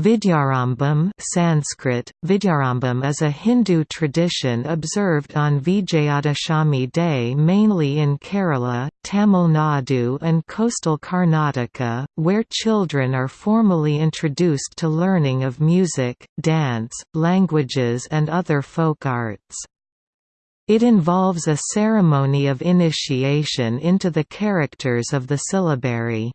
Vidyarambam Sanskrit, Vidyarambam is a Hindu tradition observed on Vijayadashami Day mainly in Kerala, Tamil Nadu and coastal Karnataka, where children are formally introduced to learning of music, dance, languages and other folk arts. It involves a ceremony of initiation into the characters of the syllabary.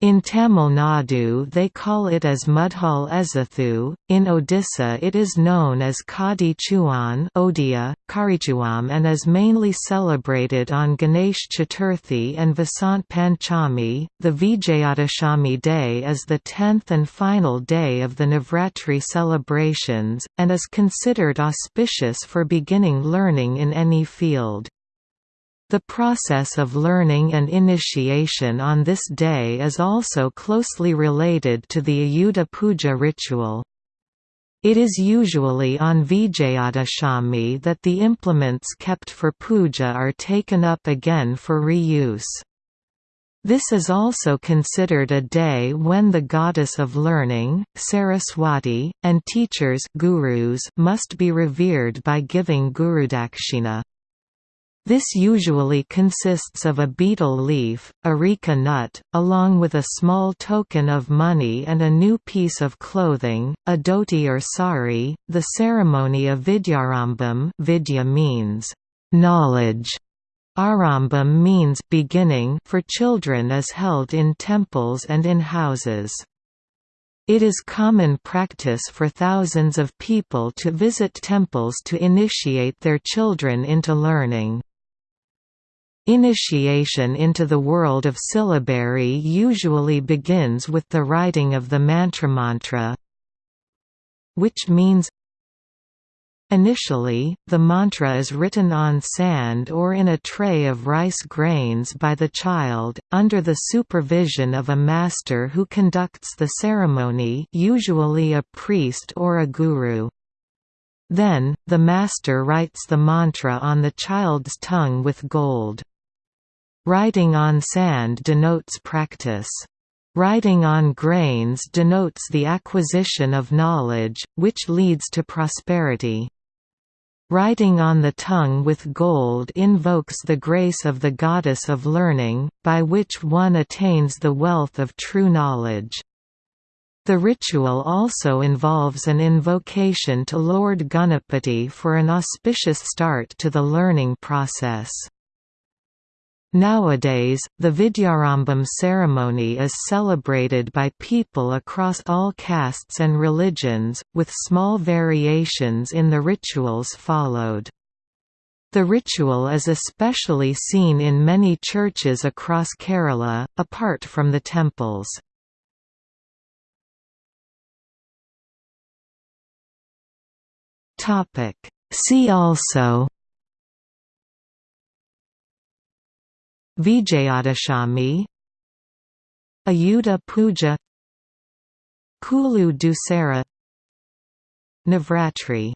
In Tamil Nadu they call it as Mudhal Ezathu, in Odisha it is known as Kadi Chuan Odia, Karichuam and is mainly celebrated on Ganesh Chaturthi and Vasant Panchami. The Vijayadashami day is the tenth and final day of the Navratri celebrations, and is considered auspicious for beginning learning in any field. The process of learning and initiation on this day is also closely related to the Ayudha Puja ritual. It is usually on Vijayadashami that the implements kept for puja are taken up again for reuse. This is also considered a day when the goddess of learning, Saraswati, and teachers gurus must be revered by giving gurudakshina. This usually consists of a betel leaf, areca nut, along with a small token of money and a new piece of clothing, a dhoti or sari. The ceremony of Vidyarambam vidya means knowledge. Arambam means beginning for children is held in temples and in houses. It is common practice for thousands of people to visit temples to initiate their children into learning. Initiation into the world of syllabary usually begins with the writing of the mantramantra which means Initially, the mantra is written on sand or in a tray of rice grains by the child, under the supervision of a master who conducts the ceremony usually a priest or a guru. Then, the master writes the mantra on the child's tongue with gold. Writing on sand denotes practice. Writing on grains denotes the acquisition of knowledge, which leads to prosperity. Writing on the tongue with gold invokes the grace of the goddess of learning, by which one attains the wealth of true knowledge. The ritual also involves an invocation to Lord Ganapati for an auspicious start to the learning process. Nowadays, the Vidyarambam ceremony is celebrated by people across all castes and religions, with small variations in the rituals followed. The ritual is especially seen in many churches across Kerala, apart from the temples. See also Vijayadashami Ayudha Puja Kulu Dussehra Navratri